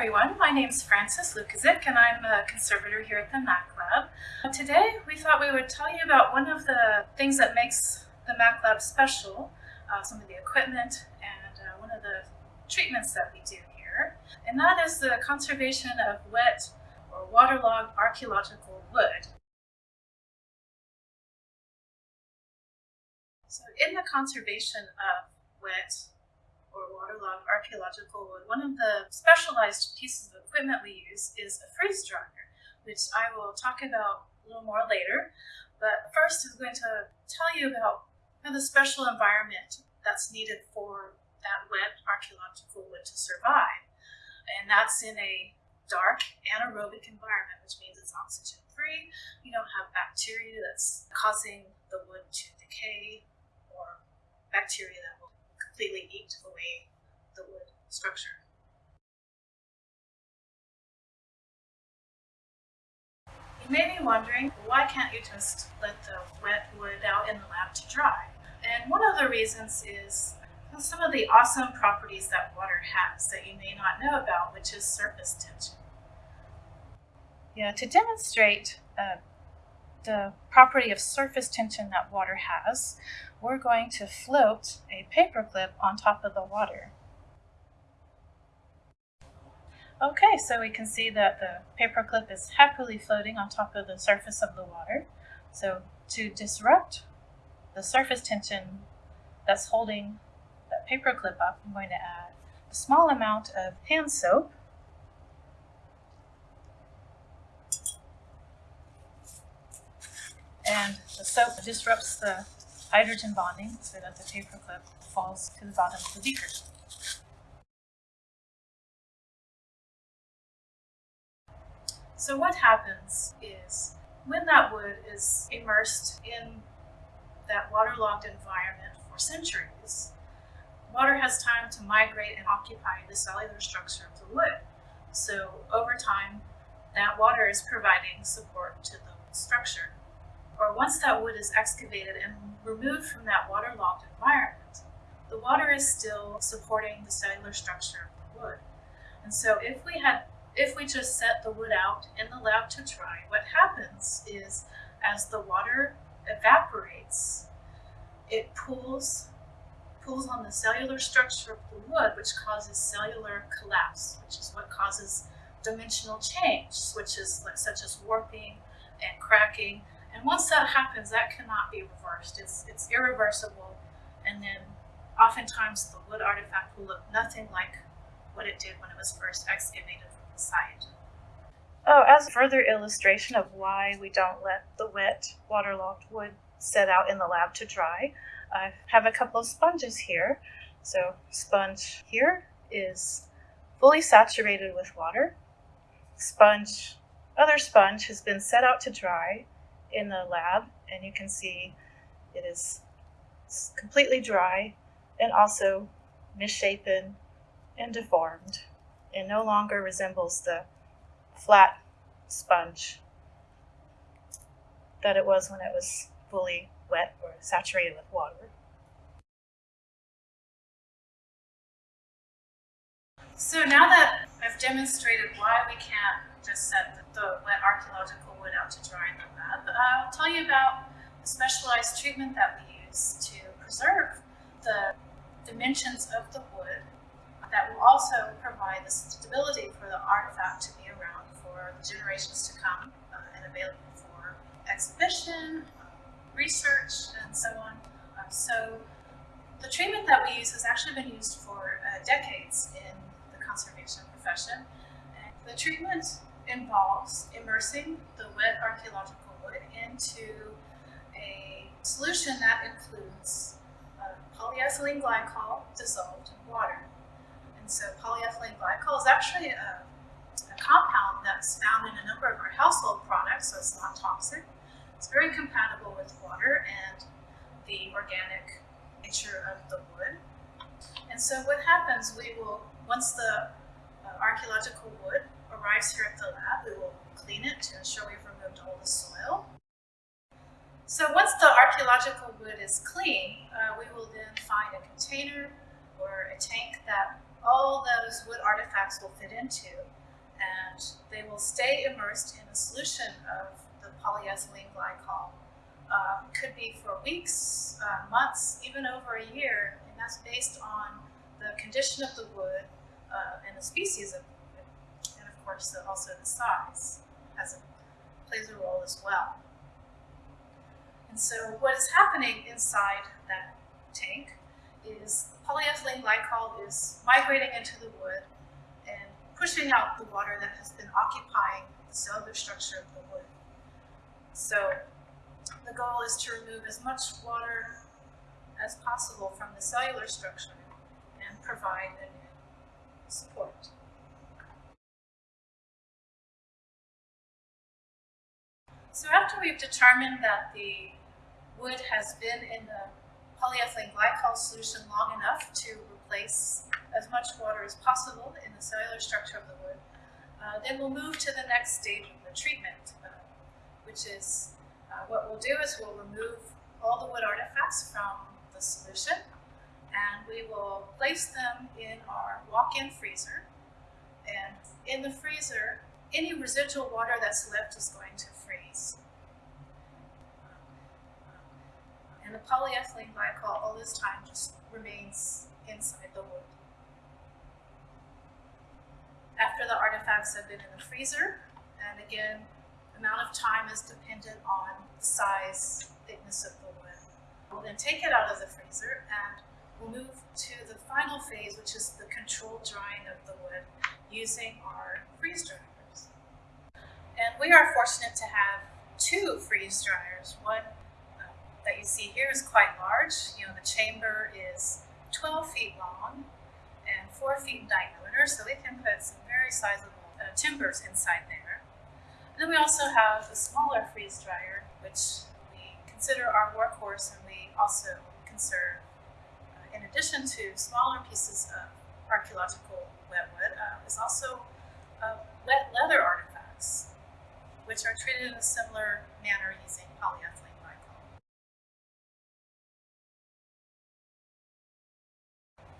everyone. My name is Frances Lukezic and I'm a conservator here at the Mac Lab. Today we thought we would tell you about one of the things that makes the Mac Lab special, uh, some of the equipment and uh, one of the treatments that we do here. And that is the conservation of wet or waterlogged archaeological wood. So in the conservation of wet or waterlogged archaeological wood, one of the specialized pieces of equipment we use is a freeze dryer, which I will talk about a little more later. But first I'm going to tell you about the special environment that's needed for that wet archaeological wood to survive. And that's in a dark anaerobic environment, which means it's oxygen free. You don't have bacteria that's causing the wood to decay or bacteria that completely eat away the wood structure. You may be wondering, why can't you just let the wet wood out in the lab to dry? And one of the reasons is some of the awesome properties that water has that you may not know about, which is surface tension. Yeah, to demonstrate uh, the property of surface tension that water has, we're going to float a paperclip on top of the water. Okay, so we can see that the paperclip is happily floating on top of the surface of the water. So to disrupt the surface tension that's holding that paperclip up, I'm going to add a small amount of hand soap and the soap disrupts the hydrogen bonding so that the paperclip falls to the bottom of the beaker. So what happens is when that wood is immersed in that waterlogged environment for centuries, water has time to migrate and occupy the cellular structure of the wood. So over time, that water is providing support to the structure or once that wood is excavated and removed from that waterlogged environment, the water is still supporting the cellular structure of the wood. And so if we had if we just set the wood out in the lab to dry, what happens is as the water evaporates, it pulls pulls on the cellular structure of the wood, which causes cellular collapse, which is what causes dimensional change, which is such as warping and cracking and once that happens, that cannot be reversed. It's, it's irreversible. And then oftentimes the wood artifact will look nothing like what it did when it was first excavated from the site. Oh, as a further illustration of why we don't let the wet, waterlogged wood set out in the lab to dry, I have a couple of sponges here. So sponge here is fully saturated with water. Sponge, other sponge has been set out to dry in the lab and you can see it is completely dry and also misshapen and deformed and no longer resembles the flat sponge that it was when it was fully wet or saturated with water. So now that I've demonstrated why we can't just said that the wet archaeological wood out to dry in the lab, I'll tell you about the specialized treatment that we use to preserve the dimensions of the wood that will also provide the stability for the artifact to be around for the generations to come uh, and available for exhibition, research, and so on. Uh, so the treatment that we use has actually been used for uh, decades in the conservation profession. And the treatment involves immersing the wet archaeological wood into a solution that includes uh, polyethylene glycol dissolved in water. And so polyethylene glycol is actually a, a compound that's found in a number of our household products, so it's not toxic. It's very compatible with water and the organic nature of the wood. And so what happens, we will once the uh, archaeological wood arrives here at the lab, we will clean it to ensure we've removed all the soil. So once the archaeological wood is clean, uh, we will then find a container or a tank that all those wood artifacts will fit into and they will stay immersed in a solution of the polyethylene glycol. Um, could be for weeks, uh, months, even over a year, and that's based on the condition of the wood uh, and the species of wood, of course the, also the size has a, plays a role as well. And so what is happening inside that tank is polyethylene glycol is migrating into the wood and pushing out the water that has been occupying the cellular structure of the wood. So the goal is to remove as much water as possible from the cellular structure and provide a new support. So after we've determined that the wood has been in the polyethylene glycol solution long enough to replace as much water as possible in the cellular structure of the wood, uh, then we'll move to the next stage of the treatment, uh, which is uh, what we'll do is we'll remove all the wood artifacts from the solution and we will place them in our walk-in freezer. And in the freezer, any residual water that's left is going to freeze. And the polyethylene glycol all this time just remains inside the wood. After the artifacts have been in the freezer, and again, the amount of time is dependent on the size, thickness of the wood. We'll then take it out of the freezer and we'll move to the final phase, which is the controlled drying of the wood using our freeze dryers. And we are fortunate to have two freeze dryers. One uh, that you see here is quite large. You know, the chamber is 12 feet long and 4 feet in diameter, so we can put some very sizable uh, timbers inside there. And then we also have a smaller freeze dryer, which we consider our workhorse and we also conserve in addition to smaller pieces of archaeological wet wood, uh, is also uh, wet leather artifacts, which are treated in a similar manner using polyethylene glycol.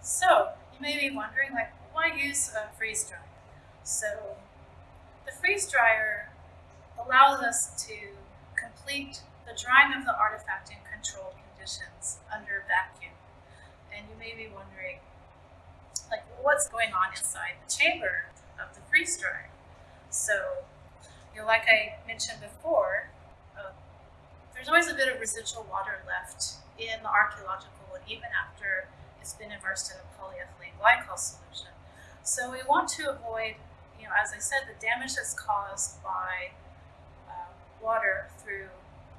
So, you may be wondering, like, why use a freeze dryer? So, the freeze dryer allows us to complete the drying of the artifact in controlled conditions under vacuum and you may be wondering, like, what's going on inside the chamber of the freeze dryer? So, you know, like I mentioned before, uh, there's always a bit of residual water left in the archaeological wood, even after it's been immersed in a polyethylene glycol solution. So we want to avoid, you know, as I said, the damage that's caused by uh, water through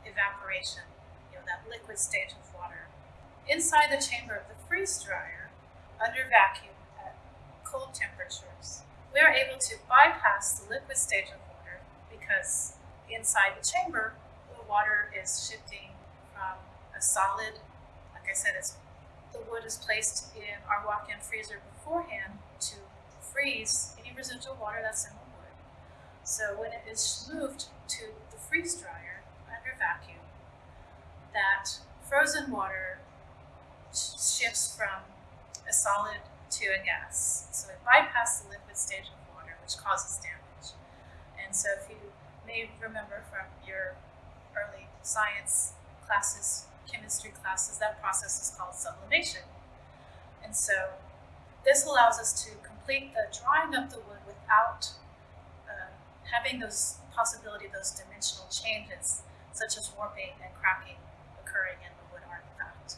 evaporation, you know, that liquid stage of water inside the chamber of the freeze dryer under vacuum at cold temperatures, we are able to bypass the liquid stage of because inside the chamber, the water is shifting from a solid, like I said, it's, the wood is placed in our walk-in freezer beforehand to freeze any residual water that's in the wood. So when it is moved to the freeze dryer under vacuum, that frozen water shifts from a solid to a gas. So it bypasses the liquid stage of water, which causes damage. And so if you may remember from your early science classes, chemistry classes, that process is called sublimation. And so this allows us to complete the drying of the wood without uh, having those possibility those dimensional changes, such as warping and cracking occurring in the wood artifact.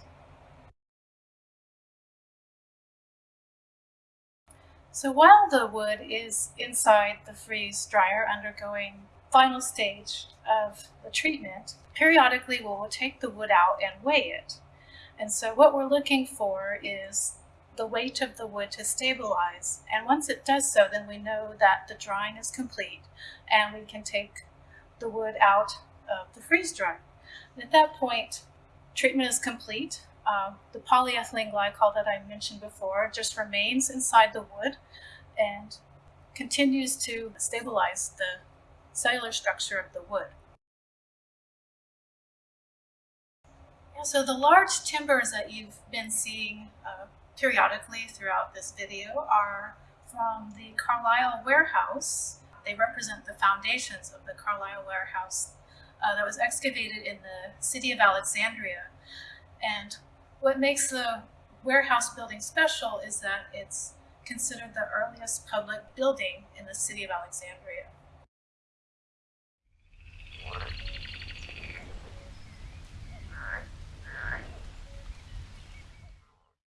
So while the wood is inside the freeze dryer undergoing final stage of the treatment, periodically we'll take the wood out and weigh it. And so what we're looking for is the weight of the wood to stabilize. And once it does so, then we know that the drying is complete and we can take the wood out of the freeze dryer. And at that point, treatment is complete uh, the polyethylene glycol that I mentioned before just remains inside the wood and continues to stabilize the cellular structure of the wood. So the large timbers that you've been seeing uh, periodically throughout this video are from the Carlyle Warehouse. They represent the foundations of the Carlyle Warehouse uh, that was excavated in the city of Alexandria. And what makes the warehouse building special is that it's considered the earliest public building in the city of Alexandria.